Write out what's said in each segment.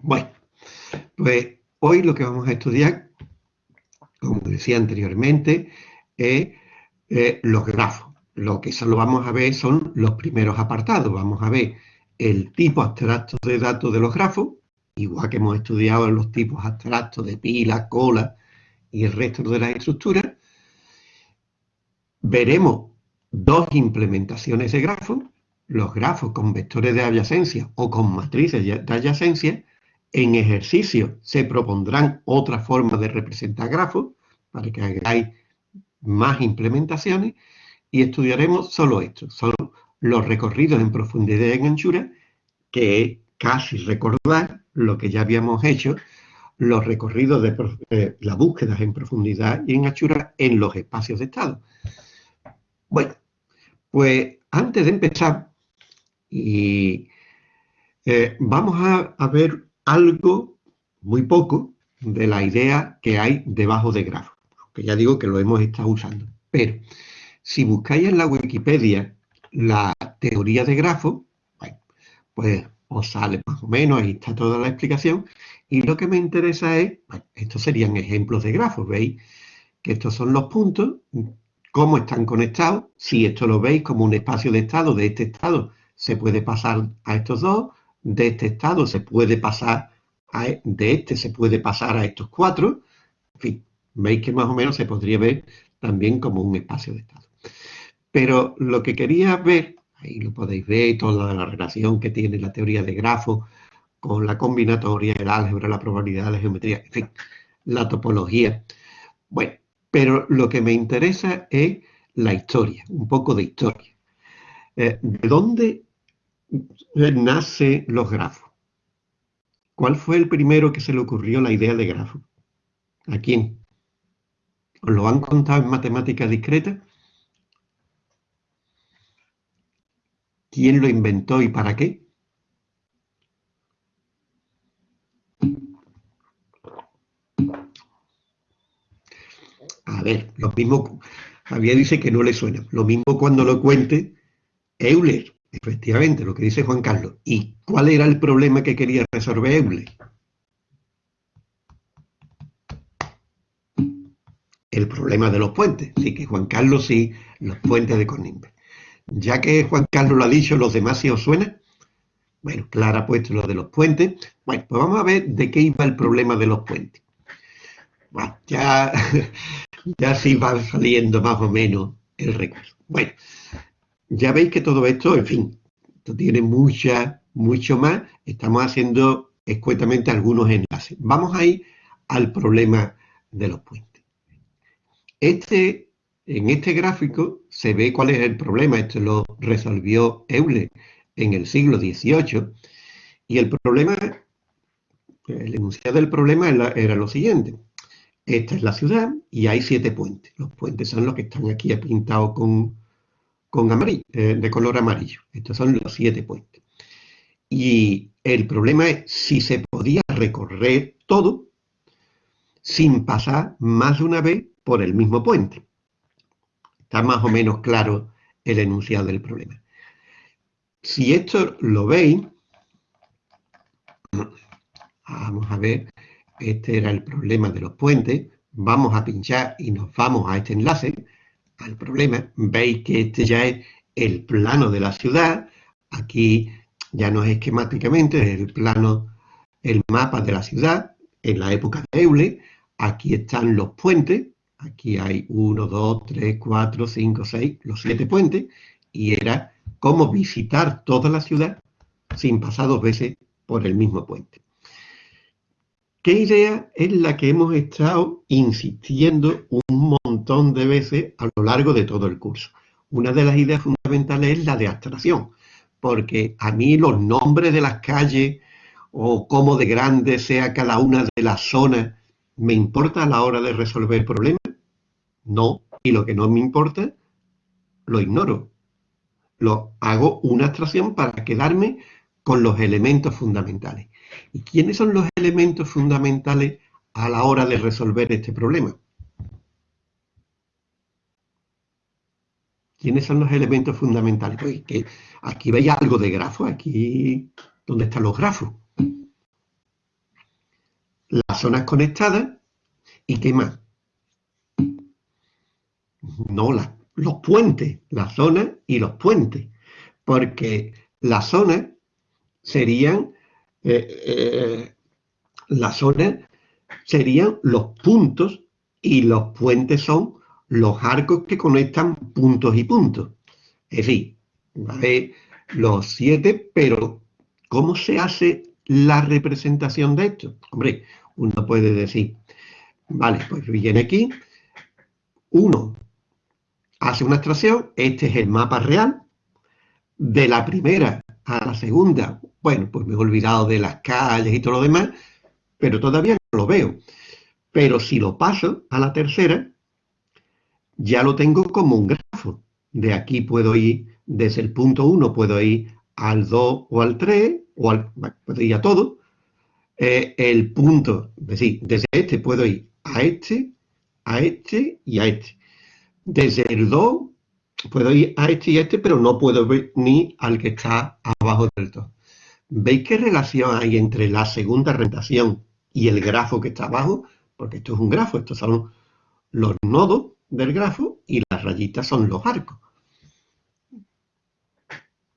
Bueno, pues hoy lo que vamos a estudiar, como decía anteriormente, es eh, los grafos. Lo que solo vamos a ver son los primeros apartados. Vamos a ver el tipo abstracto de datos de los grafos, igual que hemos estudiado los tipos abstractos de pila, cola y el resto de las estructuras. Veremos dos implementaciones de grafos, los grafos con vectores de adyacencia o con matrices de adyacencia. En ejercicio se propondrán otras formas de representar grafos para que hagáis más implementaciones y estudiaremos solo esto, solo los recorridos en profundidad y en anchura, que es casi recordar lo que ya habíamos hecho, los recorridos de eh, las búsquedas en profundidad y en anchura en los espacios de estado. Bueno, pues antes de empezar, y, eh, vamos a, ver algo, muy poco, de la idea que hay debajo de grafo, que ya digo que lo hemos estado usando. Pero si buscáis en la Wikipedia la teoría de grafo, pues os sale más o menos, ahí está toda la explicación, y lo que me interesa es, estos serían ejemplos de grafos, ¿veis? Que estos son los puntos, cómo están conectados, si esto lo veis como un espacio de estado, de este estado se puede pasar a estos dos, de este estado se puede pasar a, e, de este se puede pasar a estos cuatro, en fin, veis que más o menos se podría ver también como un espacio de estado. Pero lo que quería ver, ahí lo podéis ver, toda la relación que tiene la teoría de grafos con la combinatoria, el álgebra, la probabilidad, la geometría, en fin, la topología. Bueno, pero lo que me interesa es la historia, un poco de historia. Eh, ¿De dónde nacen los grafos? ¿Cuál fue el primero que se le ocurrió la idea de grafo? ¿A quién? ¿Os lo han contado en matemáticas discretas? ¿Quién lo inventó y para qué? A ver, lo mismo, Javier dice que no le suena. Lo mismo cuando lo cuente Euler, efectivamente, lo que dice Juan Carlos. ¿Y cuál era el problema que quería resolver Euler? El problema de los puentes. Así que Juan Carlos sí, los puentes de Conimbe. Ya que Juan Carlos lo ha dicho, ¿los demás sí os suena? Bueno, Clara ha puesto lo de los puentes. Bueno, pues vamos a ver de qué iba el problema de los puentes. Ya, ya sí va saliendo más o menos el recuerdo. Bueno, ya veis que todo esto, en fin, tiene mucha, mucho más. Estamos haciendo escuetamente algunos enlaces. Vamos a ir al problema de los puentes. Este en este gráfico se ve cuál es el problema. Esto lo resolvió Euler en el siglo XVIII. Y el problema, el enunciado del problema era lo siguiente. Esta es la ciudad y hay siete puentes. Los puentes son los que están aquí pintados con, con amarillo, eh, de color amarillo. Estos son los siete puentes. Y el problema es si se podía recorrer todo sin pasar más de una vez por el mismo puente. Está más o menos claro el enunciado del problema. Si esto lo veis, vamos a ver, este era el problema de los puentes, vamos a pinchar y nos vamos a este enlace, al problema, veis que este ya es el plano de la ciudad, aquí ya no es esquemáticamente, es el plano, el mapa de la ciudad, en la época de Euler, aquí están los puentes, Aquí hay 1, 2, 3, 4, 5, 6, los siete puentes, y era cómo visitar toda la ciudad sin pasar dos veces por el mismo puente. ¿Qué idea es la que hemos estado insistiendo un montón de veces a lo largo de todo el curso? Una de las ideas fundamentales es la de abstracción, porque a mí los nombres de las calles o cómo de grande sea cada una de las zonas me importa a la hora de resolver problemas. No, y lo que no me importa, lo ignoro. Lo hago una abstracción para quedarme con los elementos fundamentales. ¿Y quiénes son los elementos fundamentales a la hora de resolver este problema? ¿Quiénes son los elementos fundamentales? Pues que aquí veis algo de grafo, aquí, ¿dónde están los grafos? las zonas conectadas y qué más. No, los puentes, las zonas y los puentes, porque las zonas serían, eh, eh, las zonas serían los puntos y los puentes son los arcos que conectan puntos y puntos. Es decir, ¿vale? los siete, pero ¿cómo se hace la representación de esto? Hombre, uno puede decir, vale, pues viene aquí, uno hace una extracción, este es el mapa real, de la primera a la segunda, bueno, pues me he olvidado de las calles y todo lo demás, pero todavía no lo veo. Pero si lo paso a la tercera, ya lo tengo como un grafo. De aquí puedo ir, desde el punto 1 puedo ir al 2 o al 3, o al, puedo ir a todo. Eh, el punto, es decir, desde este puedo ir a este, a este y a este. Desde el 2 puedo ir a este y a este, pero no puedo ver ni al que está abajo del 2. ¿Veis qué relación hay entre la segunda rentación y el grafo que está abajo? Porque esto es un grafo, estos son los nodos del grafo y las rayitas son los arcos.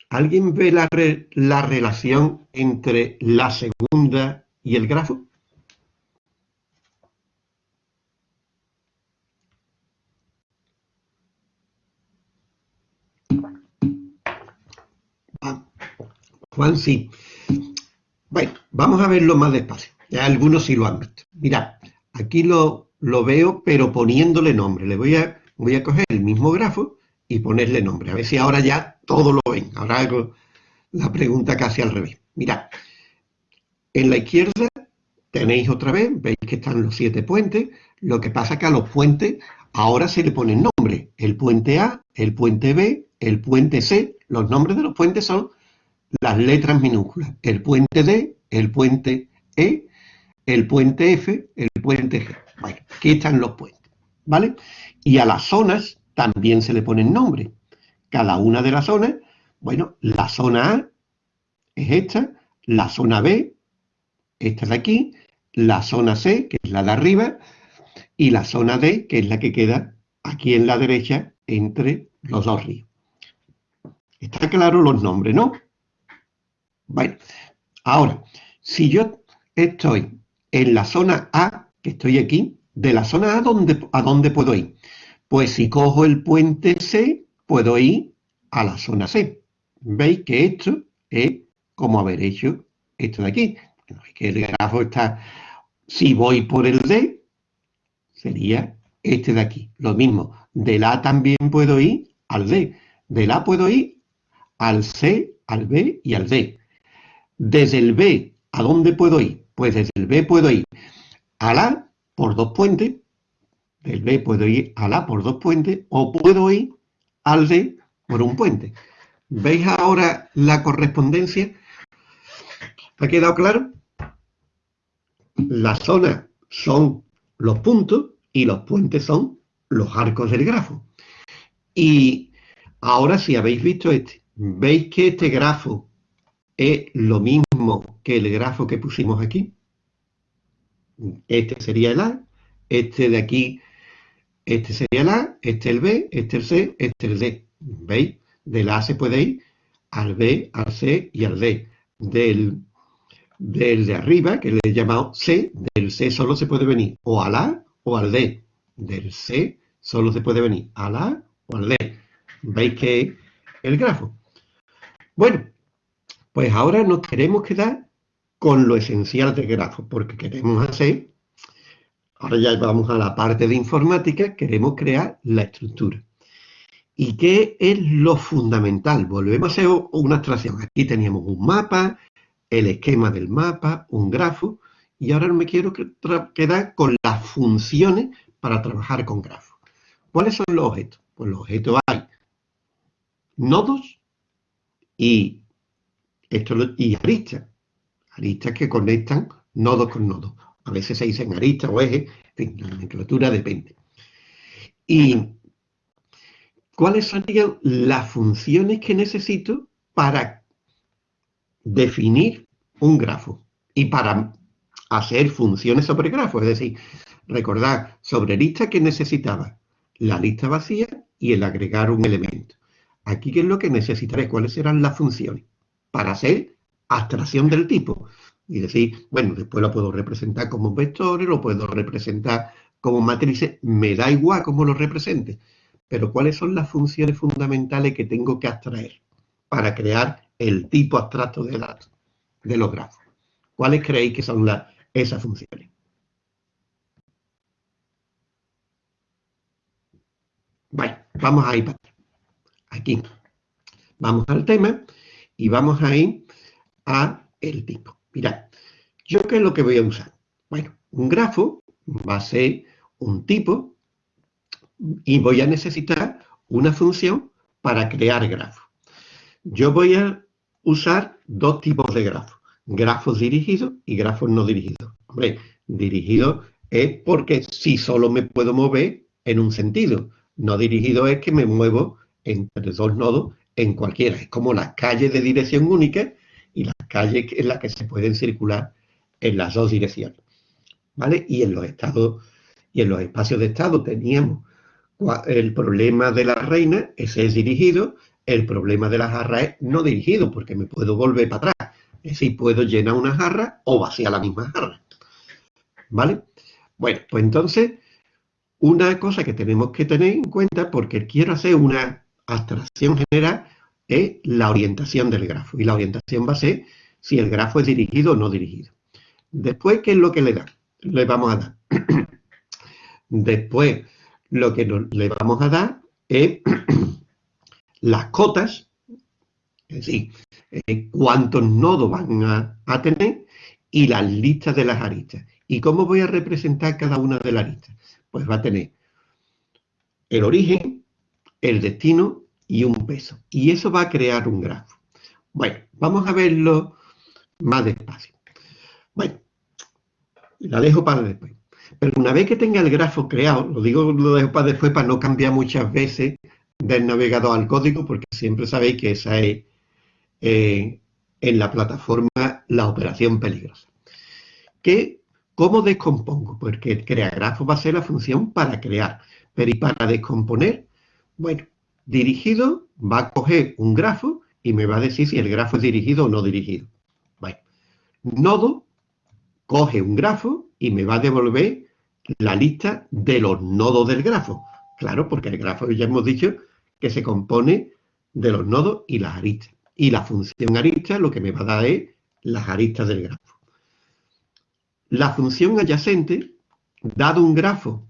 ¿Alguien ve la, la relación entre la segunda y el grafo? Juan, sí. Bueno, vamos a verlo más despacio. Ya algunos sí lo han visto. Mirad, aquí lo, lo veo, pero poniéndole nombre. Le voy a, voy a coger el mismo grafo y ponerle nombre. A ver si ahora ya todo lo ven. Ahora hago la pregunta casi al revés. Mirad, en la izquierda tenéis otra vez, veis que están los siete puentes. Lo que pasa que a los puentes ahora se le ponen nombre. El puente A, el puente B, el puente C. Los nombres de los puentes son las letras minúsculas. El puente D, el puente E, el puente F, el puente G. Bueno, aquí están los puentes, ¿vale? Y a las zonas también se le ponen nombres. Cada una de las zonas, bueno, la zona A es esta, la zona B, esta de aquí, la zona C, que es la de arriba, y la zona D, que es la que queda aquí en la derecha entre los dos ríos. Está claro los nombres, ¿no? Bueno, ahora, si yo estoy en la zona A, que estoy aquí, de la zona A, ¿a dónde puedo ir? Pues si cojo el puente C, puedo ir a la zona C. ¿Veis que esto es como haber hecho esto de aquí? que el grafo está, si voy por el D, sería este de aquí. Lo mismo, del A también puedo ir al D. Del A puedo ir al C, al B y al D. Desde el B, ¿a dónde puedo ir? Pues desde el B puedo ir al A por dos puentes, del B puedo ir al A por dos puentes, o puedo ir al D por un puente. ¿Veis ahora la correspondencia? ¿Ha quedado claro? Las zonas son los puntos y los puentes son los arcos del grafo. Y ahora si habéis visto este, veis que este grafo es lo mismo que el grafo que pusimos aquí. Este sería el A, este de aquí, este sería el A, este el B, este el C, este el D. ¿Veis? Del A se puede ir al B, al C y al D. Del, del de arriba, que le he llamado C, del C solo se puede venir o al A o al D. Del C solo se puede venir al A o al D. ¿Veis que el grafo? Bueno, pues ahora nos queremos quedar con lo esencial del grafo, porque queremos hacer, ahora ya vamos a la parte de informática, queremos crear la estructura. ¿Y qué es lo fundamental? Volvemos a hacer una abstracción. Aquí teníamos un mapa, el esquema del mapa, un grafo, y ahora me quiero quedar con las funciones para trabajar con grafos. ¿Cuáles son los objetos? Pues los objetos hay nodos y esto y aristas. Aristas que conectan nodos con nodos. A veces se dicen aristas o ejes, en la nomenclatura depende. ¿Y cuáles serían las funciones que necesito para definir un grafo? Y para hacer funciones sobre grafos. Es decir, recordad, sobre lista que necesitaba la lista vacía y el agregar un elemento. Aquí, ¿qué es lo que necesitaré? ¿Cuáles serán las funciones? Para hacer abstracción del tipo. Y decir, bueno, después lo puedo representar como vectores, lo puedo representar como matrices, me da igual cómo lo represente. Pero ¿cuáles son las funciones fundamentales que tengo que abstraer para crear el tipo abstracto de datos, de los grafos? ¿Cuáles creéis que son esas funciones? Bueno, vamos a ir para aquí. Vamos al tema y vamos a ir a el tipo. Mirad, ¿yo qué es lo que voy a usar? Bueno, un grafo va a ser un tipo y voy a necesitar una función para crear grafos. Yo voy a usar dos tipos de grafos, grafos dirigidos y grafos no dirigidos. Hombre, dirigido es porque si solo me puedo mover en un sentido. No dirigido es que me muevo entre dos nodos en cualquiera. Es como las calles de dirección única y las calles en las que se pueden circular en las dos direcciones. ¿Vale? Y en los estados y en los espacios de estado teníamos el problema de la reina, ese es dirigido, el problema de la jarra es no dirigido, porque me puedo volver para atrás. Es decir, puedo llenar una jarra o vaciar la misma jarra. ¿Vale? Bueno, pues entonces, una cosa que tenemos que tener en cuenta, porque quiero hacer una abstracción general, es la orientación del grafo. Y la orientación va a ser si el grafo es dirigido o no dirigido. Después, ¿qué es lo que le da? Le vamos a dar. Después, lo que le vamos a dar es las cotas, es decir, eh, cuántos nodos van a, tener y las listas de las aristas. ¿Y cómo voy a representar cada una de las aristas? Pues va a tener el origen, el destino y un peso. Y eso va a crear un grafo. Bueno, vamos a verlo más despacio. Bueno, la dejo para después. Pero una vez que tenga el grafo creado, lo digo, lo dejo para después para no cambiar muchas veces del navegador al código, porque siempre sabéis que esa es eh, en la plataforma la operación peligrosa. ¿Qué, ¿Cómo descompongo? Porque el grafo va a ser la función para crear, pero ¿y para descomponer? Bueno, dirigido va a coger un grafo y me va a decir si el grafo es dirigido o no dirigido. Bueno, nodo coge un grafo y me va a devolver la lista de los nodos del grafo. Claro, porque el grafo ya hemos dicho que se compone de los nodos y las aristas. Y la función arista lo que me va a dar es las aristas del grafo. La función adyacente, dado un grafo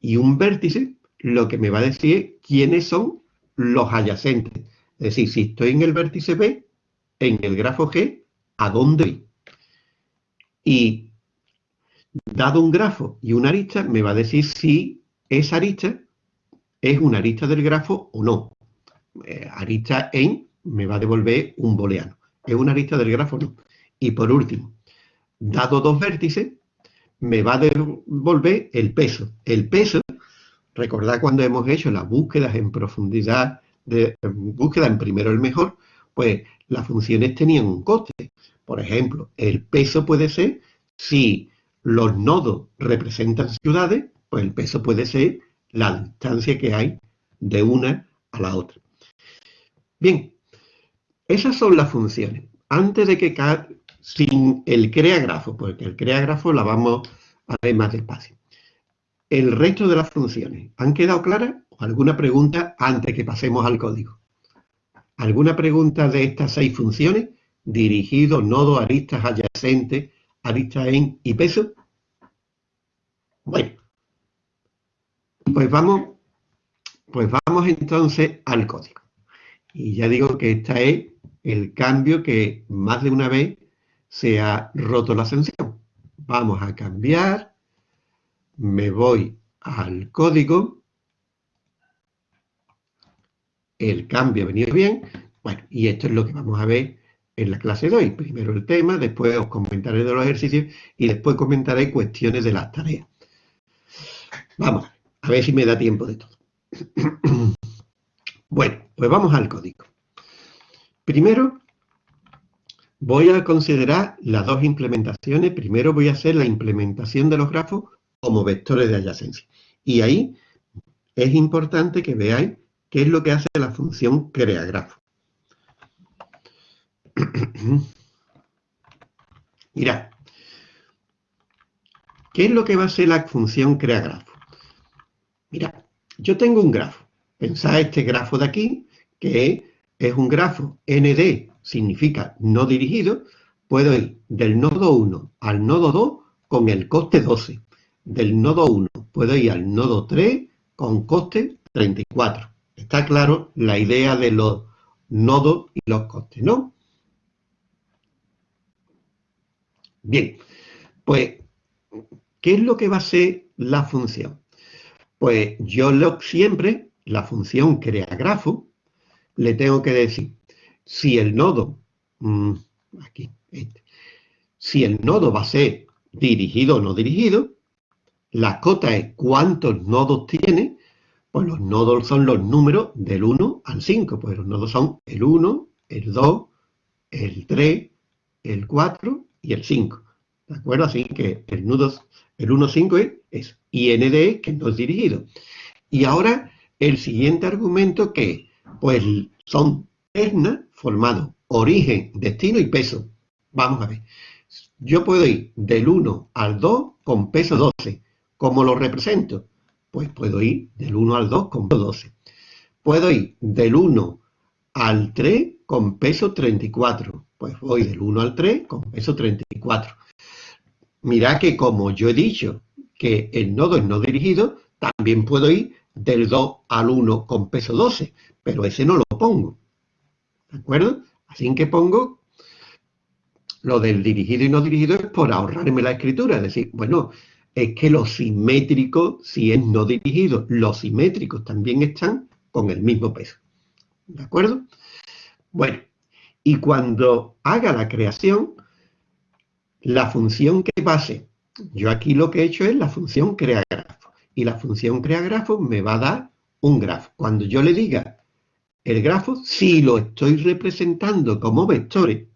y un vértice, lo que me va a decir quiénes son los adyacentes. Es decir, si estoy en el vértice B, en el grafo G, ¿a dónde voy? Y dado un grafo y una arista, me va a decir si esa arista es una arista del grafo o no. Eh, arista en me va a devolver un booleano. ¿Es una arista del grafo o no? Y por último, dado dos vértices, me va a devolver el peso. El peso, recordad cuando hemos hecho las búsquedas en profundidad, de búsqueda en primero el mejor, pues las funciones tenían un coste. Por ejemplo, el peso puede ser, si los nodos representan ciudades, pues el peso puede ser la distancia que hay de una a la otra. Bien, esas son las funciones. Antes de que sin el crea grafo, porque el crea grafo la vamos a ver más despacio. El resto de las funciones, ¿han quedado claras? ¿Alguna pregunta antes que pasemos al código? ¿Alguna pregunta de estas seis funciones? dirigido, nodo, aristas adyacentes, aristas en y peso. Bueno, pues vamos, pues vamos entonces al código. Y ya digo que este es el cambio que más de una vez se ha roto la ascensión. Vamos a cambiar, me voy al código, el cambio ha venido bien, bueno, y esto es lo que vamos a ver en la clase de hoy. Primero el tema, después os comentaré de los ejercicios y después comentaré cuestiones de las tareas. Vamos, a ver si me da tiempo de todo. bueno, pues vamos al código. Primero, voy a considerar las dos implementaciones. Primero voy a hacer la implementación de los grafos como vectores de adyacencia. Y ahí es importante que veáis qué es lo que hace la función creagrafo. Mirad, ¿qué es lo que va a hacer la función creagrafo? Mirad, yo tengo un grafo. Pensad este grafo de aquí, que es un grafo ND, significa no dirigido. Puedo ir del nodo 1 al nodo 2 con el coste 12. Del nodo 1 puedo ir al nodo 3 con coste 34. Está claro la idea de los nodos y los costes, ¿no? Bien, pues, ¿qué es lo que va a ser la función? Pues yo lo, siempre, la función crea grafo, le tengo que decir, si el nodo, mm, aquí, este, si el nodo va a ser dirigido o no dirigido, la cota es cuántos nodos tiene, pues los nodos son los números del 1 al 5, pues los nodos son el 1, el 2, el 3, el 4 y el 5. ¿De acuerdo? Así que el nudo, el 1, 5 es, es IND, que no es dirigido. Y ahora el siguiente argumento que, pues son ternas formados origen, destino y peso. Vamos a ver. Yo puedo ir del 1 al 2 con peso 12. ¿Cómo lo represento? Pues puedo ir del 1 al 2 con peso 12. Puedo ir del 1 al 3 con peso 34. Pues voy del 1 al 3 con peso 34. Mirad que como yo he dicho que el nodo es no dirigido, también puedo ir del 2 al 1 con peso 12, pero ese no lo pongo. ¿De acuerdo? Así que pongo lo del dirigido y no dirigido es por ahorrarme la escritura. Es decir, bueno, es que los simétricos, si es no dirigido, los simétricos también están con el mismo peso. ¿De acuerdo? Bueno, y cuando haga la creación, la función que pase, yo aquí lo que he hecho es la función creagrafo. Y la función creagrafo me va a dar un grafo. Cuando yo le diga el grafo, si lo estoy representando como vectores,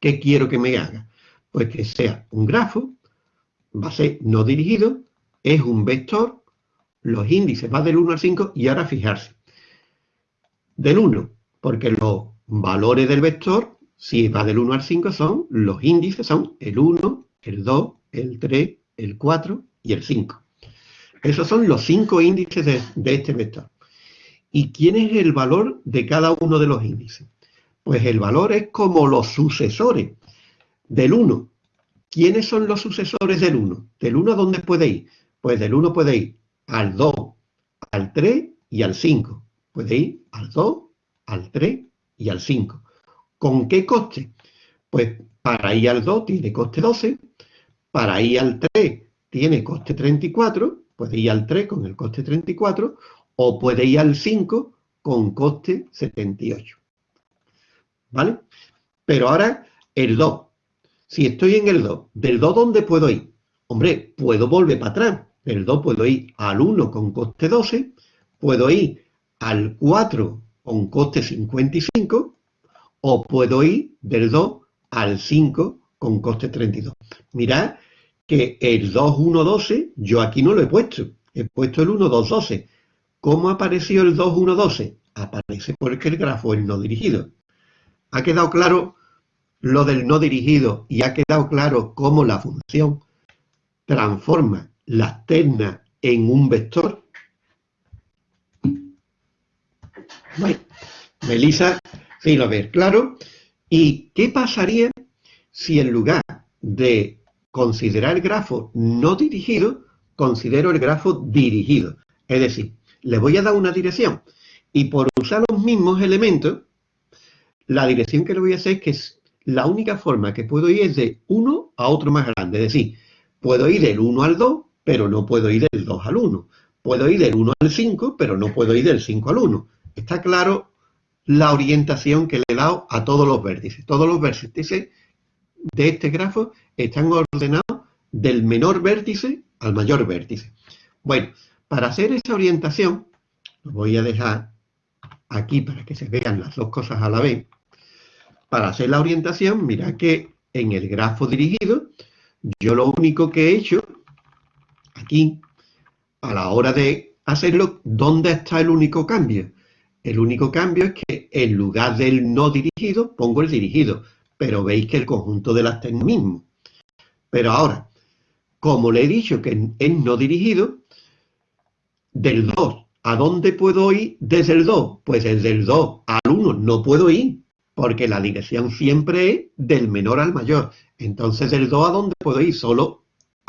¿qué quiero que me haga? Pues que sea un grafo, va a ser no dirigido, es un vector, los índices van del 1 al 5 y ahora fijarse. Del 1, porque los valores del vector, si va del 1 al 5, son los índices, son el 1, el 2, el 3, el 4 y el 5. Esos son los cinco índices de, de este vector. ¿Y quién es el valor de cada uno de los índices? Pues el valor es como los sucesores del 1. ¿Quiénes son los sucesores del 1? ¿Del 1 a dónde puede ir? Pues del 1 puede ir al 2, al 3 y al 5. Puede ir al 2, al 3 y al 5. ¿Con qué coste? Pues para ir al 2 tiene coste 12, para ir al 3 tiene coste 34, puede ir al 3 con el coste 34, o puede ir al 5 con coste 78. ¿Vale? Pero ahora el 2. Si estoy en el 2, ¿del 2 dónde puedo ir? Hombre, puedo volver para atrás. Del 2 puedo ir al 1 con coste 12, puedo ir al 4 con coste 55, o puedo ir del 2 al 5 con coste 32. Mirad que el 2, 1, 12, yo aquí no lo he puesto. He puesto el 1, 2, 12. ¿Cómo apareció el 2, 1, 12? Aparece porque el grafo es no dirigido. ¿Ha quedado claro lo del no dirigido y ha quedado claro cómo la función transforma las ternas en un vector? Bueno, Melissa sí lo ve claro. ¿Y qué pasaría si en lugar de considerar el grafo no dirigido, considero el grafo dirigido? Es decir, le voy a dar una dirección y por usar los mismos elementos, la dirección que le voy a hacer es que la única forma que puedo ir es de uno a otro más grande. Es decir, puedo ir del 1 al 2, pero no puedo ir del 2 al 1. Puedo ir del 1 al 5, pero no puedo ir del 5 al 1. Está claro la orientación que le he dado a todos los vértices. Todos los vértices de este grafo están ordenados del menor vértice al mayor vértice. Bueno, para hacer esa orientación, lo voy a dejar aquí para que se vean las dos cosas a la vez. Para hacer la orientación, mira que en el grafo dirigido, yo lo único que he hecho, aquí, a la hora de hacerlo, ¿dónde está el único cambio? El único cambio es que en lugar del no dirigido, pongo el dirigido, pero veis que el conjunto de las es el mismo. Pero ahora, como le he dicho que es no dirigido, del 2, ¿a dónde puedo ir desde el 2? Pues desde el 2 al 1 no puedo ir, porque la dirección siempre es del menor al mayor. Entonces, del 2 a dónde puedo ir? Solo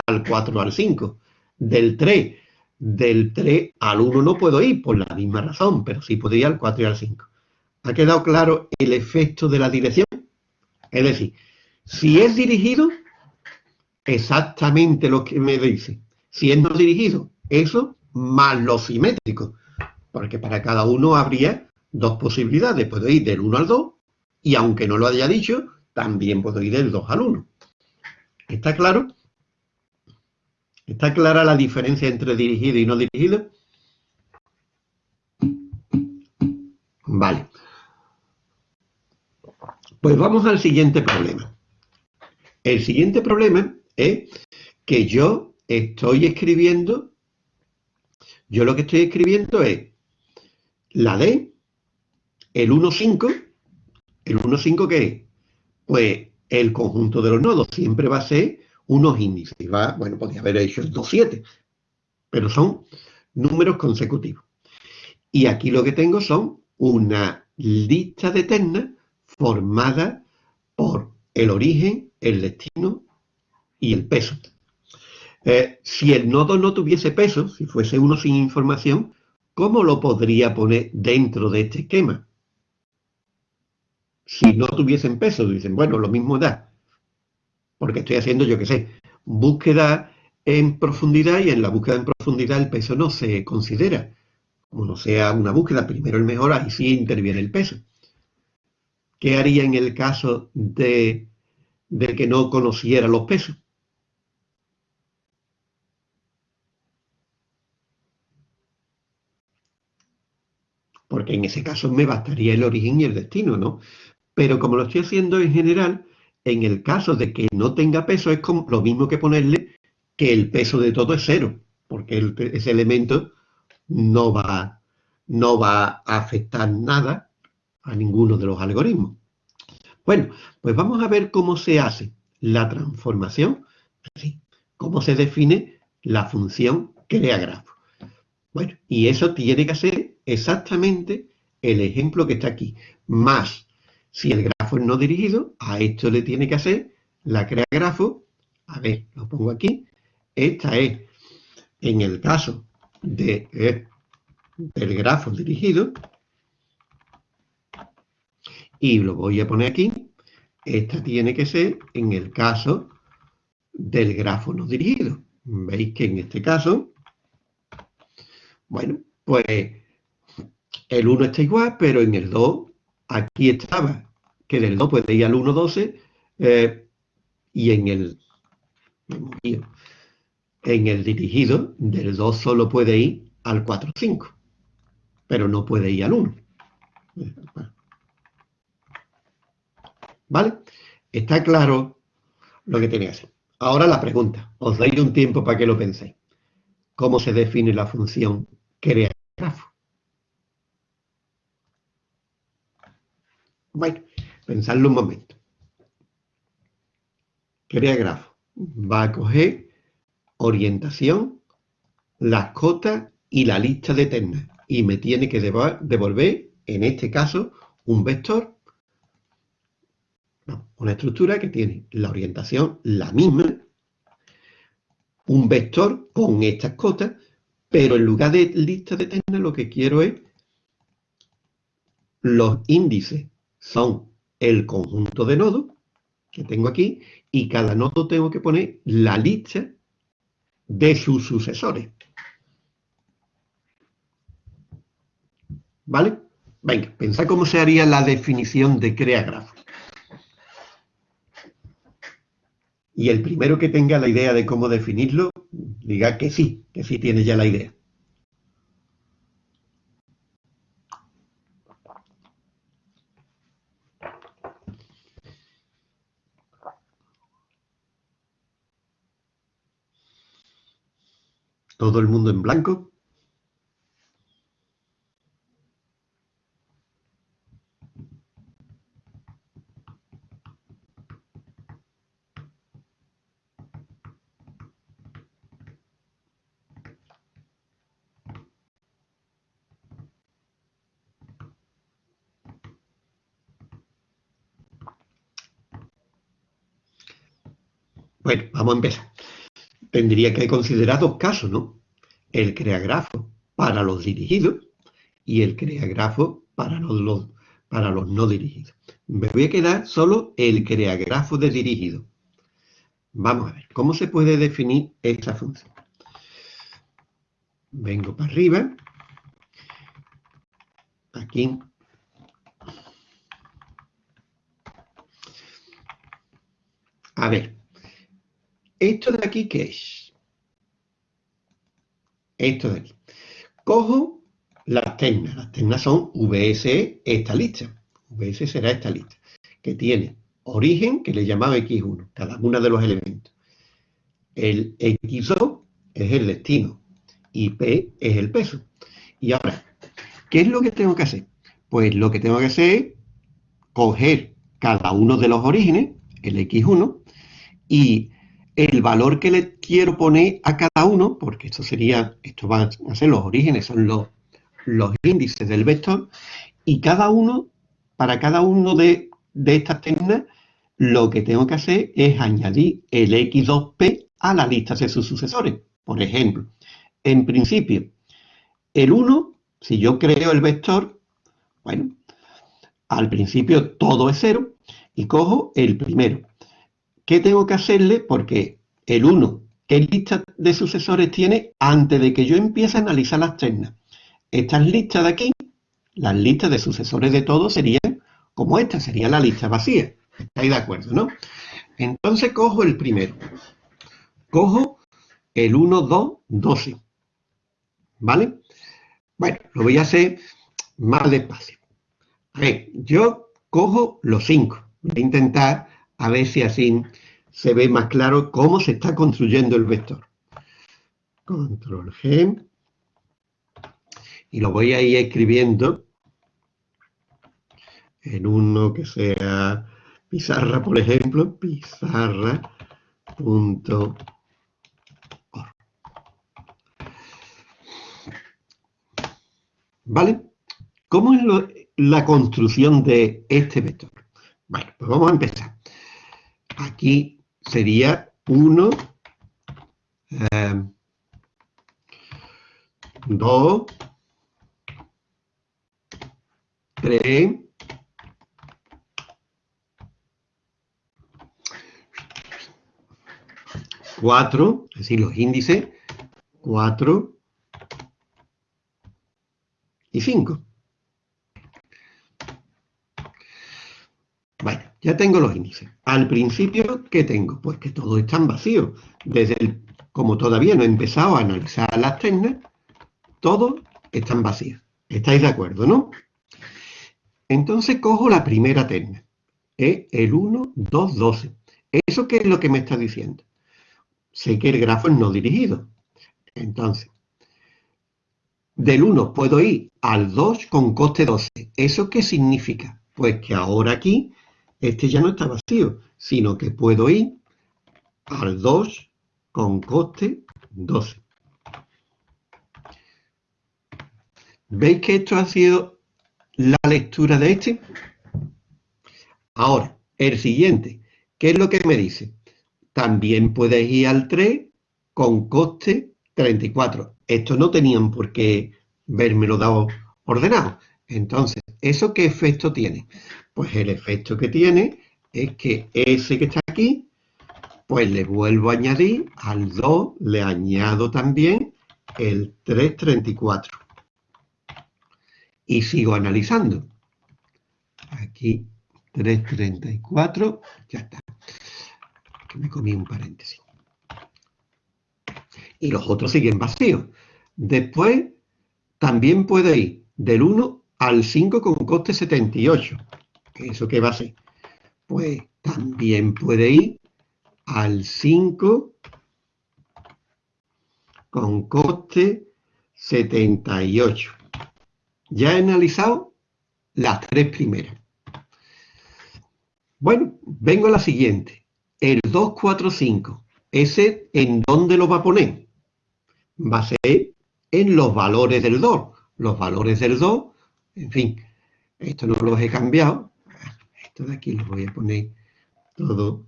al 4 al 5. Del 3, del 3 al 1 no puedo ir por la misma razón, pero sí puedo ir al 4 y al 5. ¿Ha quedado claro el efecto de la dirección? Es decir, si es dirigido, exactamente lo que me dice. Si es no dirigido, eso más lo simétrico. Porque para cada uno habría dos posibilidades. Puedo ir del 1 al 2 y aunque no lo haya dicho, también puedo ir del 2 al 1. ¿Está claro? ¿Está clara la diferencia entre dirigido y no dirigido? Vale. Pues vamos al siguiente problema. El siguiente problema es que yo estoy escribiendo, yo lo que estoy escribiendo es la D, el 1,5, el 1,5 ¿qué es? Pues el conjunto de los nodos siempre va a ser unos índices. Va, bueno, podría haber hecho el 2,7, pero son números consecutivos. Y aquí lo que tengo son una lista de ternas formada por el origen, el destino y el peso. Eh, si el nodo no tuviese peso, si fuese uno sin información, ¿cómo lo podría poner dentro de este esquema? Si no tuviesen peso, dicen, bueno, lo mismo da. Porque estoy haciendo, yo qué sé, búsqueda en profundidad y en la búsqueda en profundidad el peso no se considera. Como no sea una búsqueda, primero el mejor, ahí sí interviene el peso. ¿Qué haría en el caso de, de que no conociera los pesos? Porque en ese caso me bastaría el origen y el destino, ¿no? Pero como lo estoy haciendo en general, en el caso de que no tenga peso, es como lo mismo que ponerle que el peso de todo es cero, porque ese elemento no va, no va a afectar nada a ninguno de los algoritmos. Bueno, pues vamos a ver cómo se hace la transformación, así, cómo se define la función crea grafo. Bueno, y eso tiene que ser exactamente el ejemplo que está aquí, más si el grafo es no dirigido, a esto le tiene que hacer la crea grafo, a ver, lo pongo aquí, esta es, en el caso eh, del grafo dirigido, y lo voy a poner aquí, esta tiene que ser en el caso del grafo no dirigido. Veis que en este caso, bueno, pues el 1 está igual, pero en el 2 aquí estaba que del 2 puede ir al 1, 12, eh, y en el, en el dirigido del 2 solo puede ir al 4, 5, pero no puede ir al 1. ¿Vale? Está claro lo que tiene que hacer. Ahora la pregunta, os doy un tiempo para que lo penséis. ¿Cómo se define la función crea grafo? Bueno, pensadlo un momento. Grafo. Va a coger orientación, las cotas y la lista de ternas. Y me tiene que devolver, en este caso, un vector una estructura que tiene la orientación la misma, un vector con estas cotas, pero en lugar de lista de ternas lo que quiero es los índices son el conjunto de nodos que tengo aquí y cada nodo tengo que poner la lista de sus sucesores. ¿Vale? Venga, pensad cómo se haría la definición de crea grafo. Y el primero que tenga la idea de cómo definirlo, diga que sí, que sí tiene ya la idea. ¿Todo el mundo en blanco? Bueno, vamos a empezar. Tendría que considerar dos casos, ¿no? El creagrafo para los dirigidos y el creagrafo para los, no dirigidos. Me voy a quedar solo el creagrafo de dirigido. Vamos a ver, ¿cómo se puede definir esta función? Vengo para arriba. Aquí. A ver, ¿Esto de aquí qué es? Esto de aquí. Cojo las ternas. Las ternas son VS esta lista. VS será esta lista. Que tiene origen, que le llamaba X1, cada uno de los elementos. El X2 es el destino y P es el peso. Y ahora, ¿qué es lo que tengo que hacer? Pues lo que tengo que hacer es coger cada uno de los orígenes, el X1, y el valor que le quiero poner a cada uno, porque esto sería, esto van a ser los orígenes, son los, los índices del vector, y cada uno, para cada uno de, estas ternas, lo que tengo que hacer es añadir el x2p a la lista de sus sucesores. Por ejemplo, en principio, el 1, si yo creo el vector, bueno, al principio todo es 0 y cojo el primero. ¿Qué tengo que hacerle? Porque el 1, ¿qué lista de sucesores tiene antes de que yo empiece a analizar las ternas? Estas listas de aquí, las listas de sucesores de todos serían como esta, sería la lista vacía. ¿Estáis de acuerdo, no? Entonces cojo el primero. Cojo el 1, 2, 12. ¿Vale? Bueno, lo voy a hacer más despacio. A ver, yo cojo los 5. Voy a intentar a ver si así se ve más claro cómo se está construyendo el vector. Control G. Y lo voy a ir escribiendo en uno que sea pizarra, por ejemplo, pizarra.org. ¿Vale? ¿Cómo es la construcción de este vector? Bueno, pues vamos a empezar. Aquí sería 1, 2, 3, 4, es decir, los índices 4 y 5. Ya tengo los índices. Al principio, ¿qué tengo? Pues que todos están vacíos. Desde el, como todavía no he empezado a analizar las ternas, todos están vacíos. ¿Estáis de acuerdo, no? Entonces cojo la primera terna. Es el 1, 2, 12. ¿Eso qué es lo que me está diciendo? Sé que el grafo es no dirigido. Entonces, del 1 puedo ir al 2 con coste 12. ¿Eso qué significa? Pues que ahora aquí este ya no está vacío, sino que puedo ir al 2 con coste 12. ¿Veis que esto ha sido la lectura de este? Ahora, el siguiente, ¿qué es lo que me dice? También puedes ir al 3 con coste 34. Esto no tenían por qué lo dado ordenado. Entonces, ¿eso qué efecto tiene? Pues el efecto que tiene es que ese que está aquí, pues le vuelvo a añadir, al 2 le añado también el 334. Y sigo analizando. Aquí 334, ya está. Que me comí un paréntesis. Y los otros siguen vacíos. Después, también puede ir del 1 al 5 con coste 78. ¿Eso qué va a ser? Pues también puede ir al 5 con coste 78. Ya he analizado las tres primeras. Bueno, vengo a la siguiente. El 245, ¿ese en dónde lo va a poner? Va a ser en los valores del 2. Los valores del 2, en fin, esto no los he cambiado. Esto de aquí lo voy a poner todo.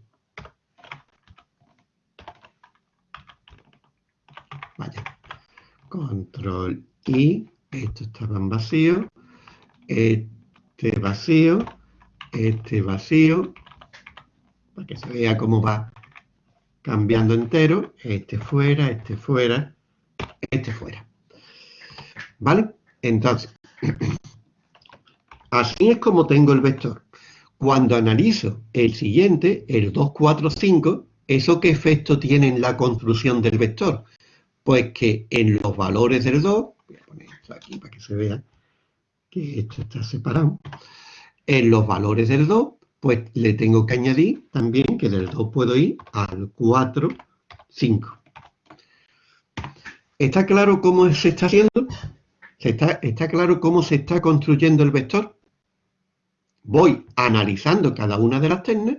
Vaya. Control I. Esto estaba en vacío. Este vacío. Este vacío. Para que se vea cómo va cambiando entero. Este fuera, este fuera, este fuera. ¿Vale? Entonces, así es como tengo el vector. Cuando analizo el siguiente, el 2, 4, 5, ¿eso qué efecto tiene en la construcción del vector? Pues que en los valores del 2, voy a poner esto aquí para que se vea que esto está separado, en los valores del 2, pues le tengo que añadir también que del 2 puedo ir al 4, 5. ¿Está claro cómo se está haciendo? ¿Está, ¿Está claro cómo se está construyendo el vector? Voy analizando cada una de las ternas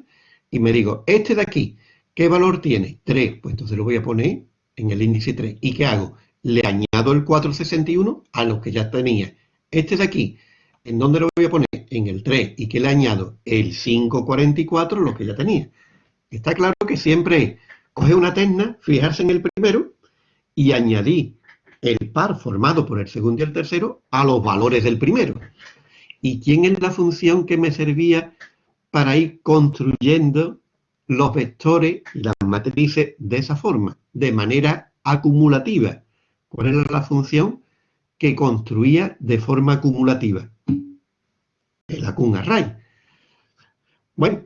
y me digo, este de aquí, ¿qué valor tiene? 3, pues entonces lo voy a poner en el índice 3. ¿Y qué hago? Le añado el 461 a los que ya tenía. Este de aquí, ¿en dónde lo voy a poner? En el 3. ¿Y qué le añado? El 544, los que ya tenía. Está claro que siempre coge una terna, fijarse en el primero y añadir el par formado por el segundo y el tercero a los valores del primero. ¿Y quién es la función que me servía para ir construyendo los vectores y las matrices de esa forma, de manera acumulativa? ¿Cuál era la función que construía de forma acumulativa? El Acun Array. Bueno,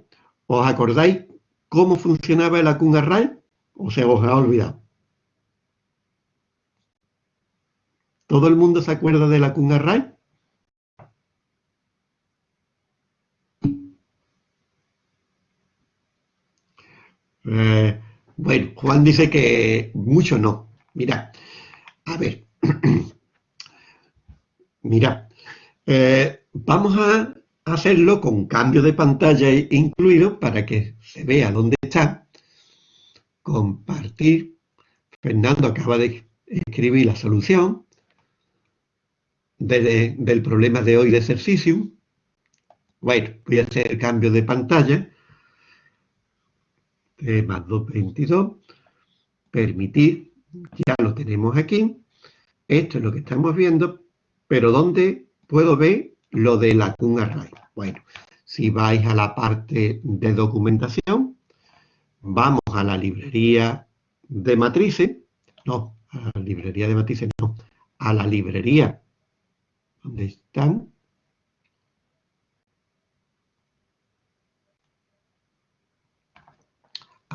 ¿os acordáis cómo funcionaba el Acun Array? ¿O se os ha olvidado? ¿Todo el mundo se acuerda de la Array? Eh, bueno, Juan dice que mucho no. Mira, a ver. Mira, eh, vamos a hacerlo con cambio de pantalla incluido para que se vea dónde está. Compartir. Fernando acaba de escribir la solución del problema de hoy de ejercicio. Bueno, voy a hacer cambio de pantalla. Más 222. Permitir. Ya lo tenemos aquí. Esto es lo que estamos viendo. Pero ¿dónde puedo ver lo de la Kun Array? Bueno, si vais a la parte de documentación, vamos a la librería de matrices. No, a la librería de matrices no. A la librería ¿Dónde están?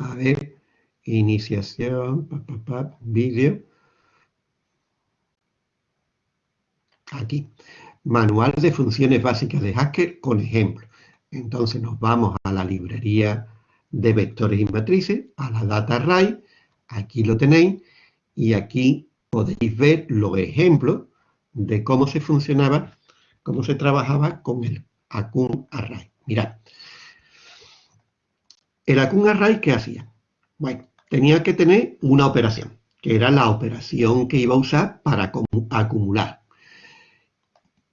A ver, iniciación, vídeo. Aquí. Manual de funciones básicas de Haskell con ejemplo. Entonces nos vamos a la librería de vectores y matrices, a la Data Array. Aquí lo tenéis. Y aquí podéis ver los ejemplos de cómo se funcionaba, cómo se trabajaba con el Acun Array. Mirad. El Acun Array, ¿qué hacía? Bueno, tenía que tener una operación, que era la operación que iba a usar para acumular.